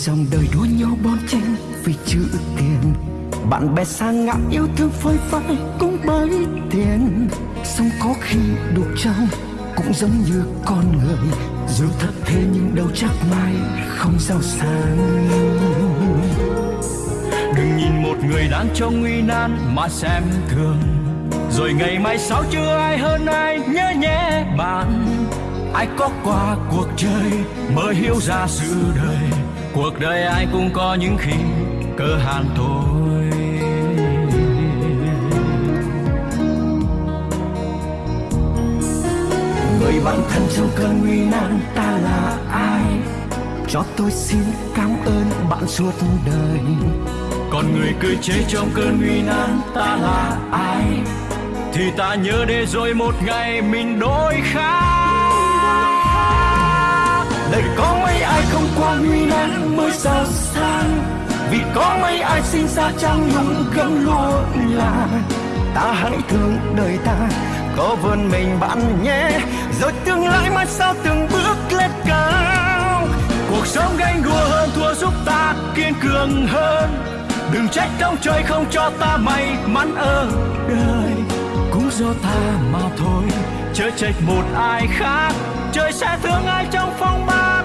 dòng đời đua nhau bon chen vì chữ tiền. Bạn bè xa ngã yêu thương phơi phai cũng bởi tiền. Song có khi đục trong cũng giống như con người. Dù thật thế nhưng đâu chắc mai không giàu sang. Đừng nhìn một người đang trong nguy nan mà xem thường. Rồi ngày mai sau chưa ai hơn ai nhớ nhé bạn. Ai có qua cuộc chơi mới hiểu ra sự đời cuộc đời ai cũng có những khi cơ hàn thôi. Người bạn thân trong cơn nguy nan ta là ai? Cho tôi xin cảm ơn bạn suốt đời. Còn người cười chế trong cơn nguy nan ta là ai? Thì ta nhớ để rồi một ngày mình đổi khác. Đời có ai không qua nguy nan mới giàu sang. Vì có mấy ai sinh ra trong nhung gấm lụa là ta hãy thương đời ta, có vươn mình bạn nhé. Rồi tương lai mai sau từng bước lên cao. Cuộc sống ganh đua hơn, thua giúp ta kiên cường hơn. Đừng trách ông trời không cho ta may mắn ở đời. Cũng do ta mà thôi, chớ trách một ai khác. Trời sẽ thương ai trong phong ba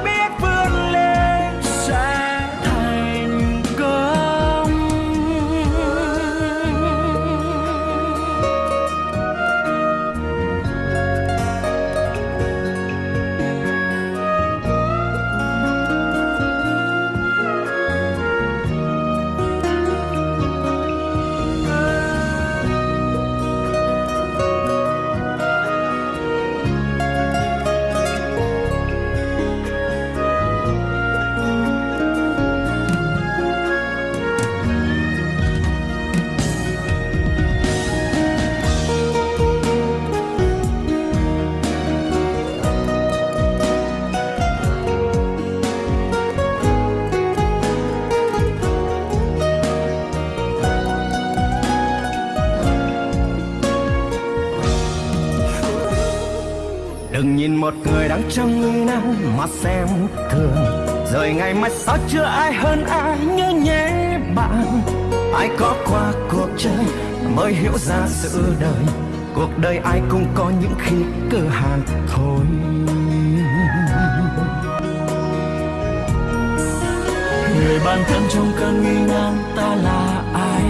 nhìn một người đang trong nguy nan mà xem thường. Rồi ngày mai sao chưa ai hơn ai nhớ nhé bạn. Ai có qua cuộc chơi mới hiểu ra sự đời. Cuộc đời ai cũng có những khi cơ hàn thôi. Người bạn thân trong cơn nguy nan ta là ai?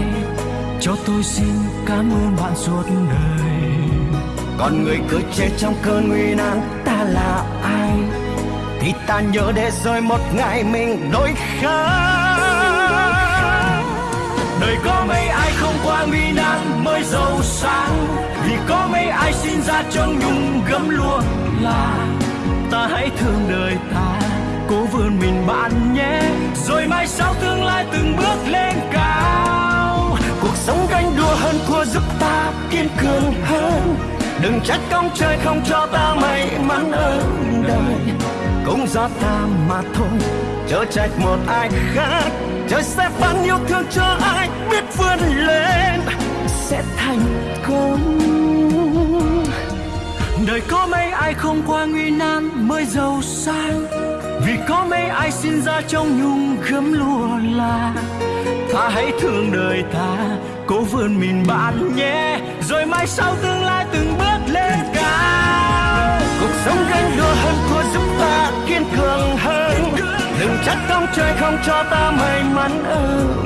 Cho tôi xin cảm ơn bạn suốt đời còn người cứ chết trong cơn nguy nan, ta là ai? Thì ta nhớ để rồi một ngày mình đổi khác. Đời có mấy ai không qua nguy nan mới giàu sang vì có mấy ai sinh ra trong nhung gấm lúa là ta hãy thương đời ta. Cố vươn mình bạn nhé, rồi mai sau tương lai từng bước lên cao. Cuộc sống ganh đua hơn thua giúp ta kiên cường hơn đừng trách công trời không cho ta may mắn ơn đời. Cũng do ta mà thôi, chớ trách một ai khác. Trời sẽ ban yêu thương cho ai biết vươn lên, sẽ thành công. Đời có mấy ai không qua nguy nan mới giàu sang? Vì có mấy ai sinh ra trong nhung gấm lúa là. Ta hãy thương đời ta, cố vươn mình bạn nhé. Rồi mai sau tương lai từng bước sống gánh đua hơn thua giúp ta kiên cường hơn. Đừng trách ông trời không cho ta may mắn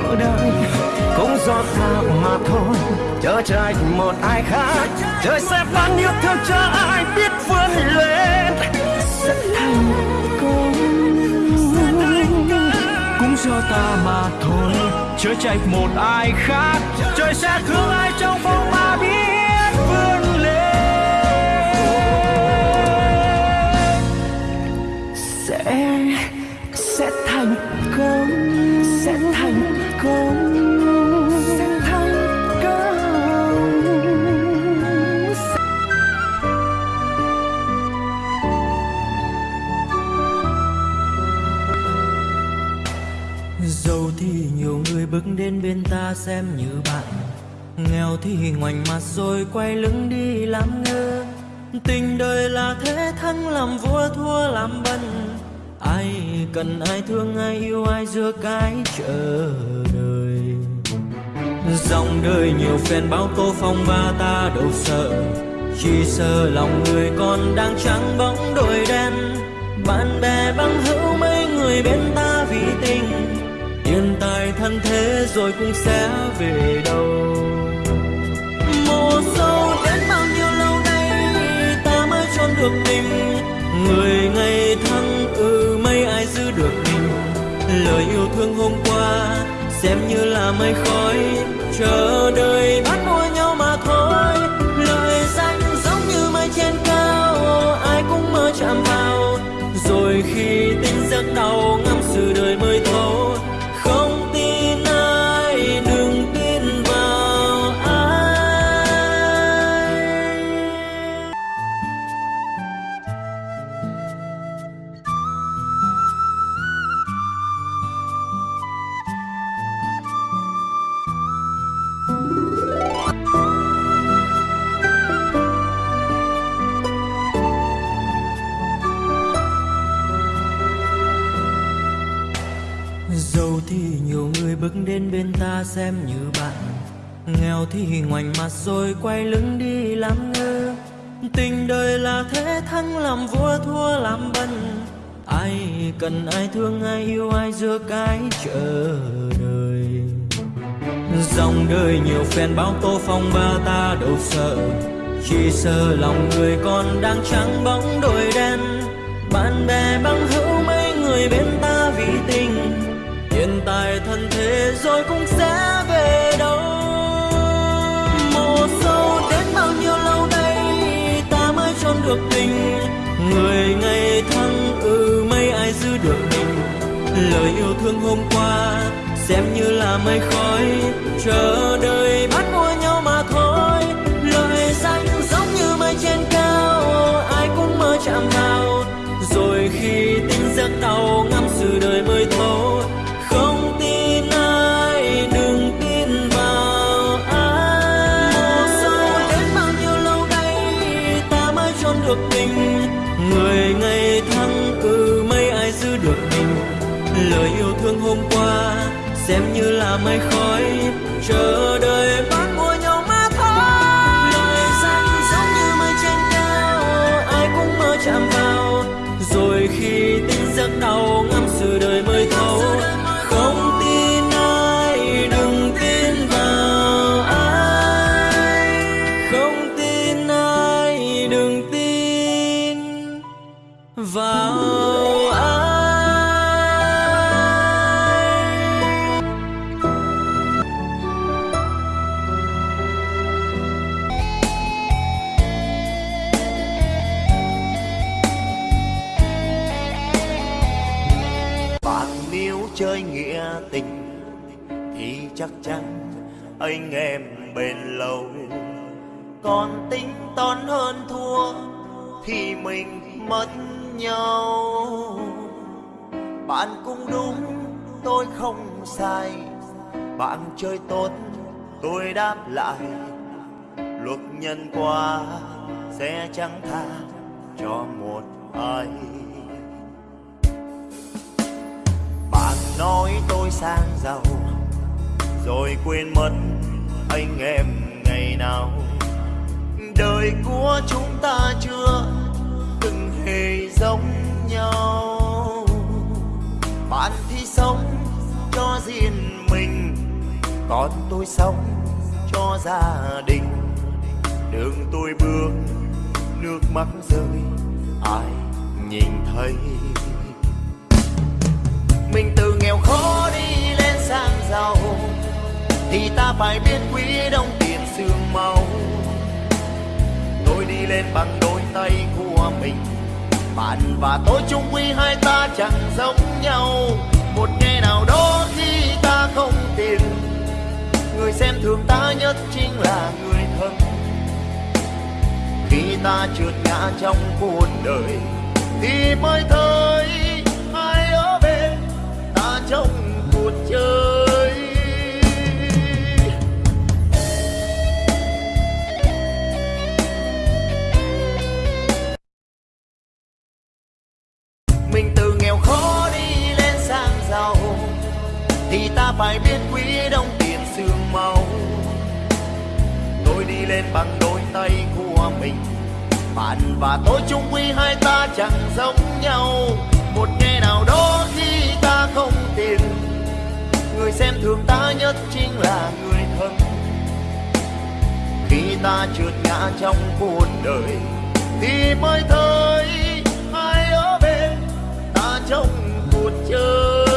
ở đời. Cũng do ta mà thôi, chớ trách một ai khác. Trời sẽ ban yêu thương cho ai biết vươn lên. Sẽ thành công. Cũng do ta mà thôi, chớ trách một ai khác. Trời sẽ thương bên ta xem như bạn. Nghèo thì ngoảnh mặt rồi quay lưng đi làm ngơ. Tình đời là thế thắng làm vua thua làm bần. Ai cần ai thương ai yêu ai giữa cái chờ đời. Dòng đời nhiều phen bao tô phong ba ta đâu sợ. Chỉ sợ lòng người còn đang trắng bóng đôi đen. Bạn bè băng hữu mấy người bên ta vì tình tiền tài thân thế rồi cũng sẽ về đâu. Mùa sâu đến bao nhiêu lâu nay, ta mới trốn được tình người ngày thăng ừ mấy ai giữ được mình? Lời yêu thương hôm qua, xem như là mây khói. Chờ đợi bắt mua nhau mà thôi. Lời danh giống như mây trên cao, ai cũng mơ chạm vào. Rồi khi tính giấc đau ngắm sự đời em như bạn. Nghèo thì ngoảnh mặt rồi quay lưng đi làm ngơ. Tình đời là thế, thắng làm vua, thua làm bần. Ai cần, ai thương, ai yêu, ai giữa cái chờ đời. Dòng đời nhiều phen bao tô phong ba ta đâu sợ. Chỉ sợ lòng người còn đang trắng bóng đôi đen. Bạn bè bằng hữu mấy người bên ta vì tình. Hiện tại thân thế rồi cũng sẽ ước tình Người ngày tháng ừ mấy ai giữ được mình? Lời yêu thương hôm qua Xem như là mây khói. Chờ đợi bắt mua nhau mà thôi. Lời danh giống như mây trên cao, Ai cũng mơ chạm vào. Rồi khi tính giấc tàu ngắm sự đời mới thôi được tình Người ngày tháng ừ mấy ai giữ được mình. Lời yêu thương hôm qua Xem như là mây khói. Chờ đợi bắt mua nhau mà thôi. Lời danh giống như mây trên cao, Ai cũng mơ chạm vào. Rồi khi tỉnh giấc đau ngắm anh em bền lâu còn tính toán hơn thua thì mình mất nhau. Bạn cũng đúng, tôi không sai. Bạn chơi tốt, tôi đáp lại. Luật nhân quả sẽ chẳng tha cho một ai. Bạn nói tôi sang giàu, rồi quên mất anh em ngày nào. Đời của chúng ta chưa từng hề giống nhau. Bạn thì sống cho riêng mình còn tôi sống cho gia đình. Đường tôi bước, nước mắt rơi, ai nhìn thấy? Mình từ nghèo khó đi lên sang giàu thì ta phải biết quý đồng tiền xương máu tôi đi lên bằng đôi tay của mình, bạn và tôi chung quy hai ta chẳng giống nhau. Một ngày nào đó khi ta không tiền, người xem thường ta nhất chính là người thân. Khi ta trượt ngã trong cuộc đời, thì mới thấy ai ở bên ta trong cuộc chơi. Thì ta phải biết quý đồng tiền xương máu. Tôi đi lên bằng đôi tay của mình, bạn và tôi chung quy hai ta chẳng giống nhau. Một ngày nào đó khi ta không tiền, người xem thường ta nhất chính là người thân. Khi ta trượt ngã trong cuộc đời, thì mới thấy ai ở bên ta trong cuộc chơi.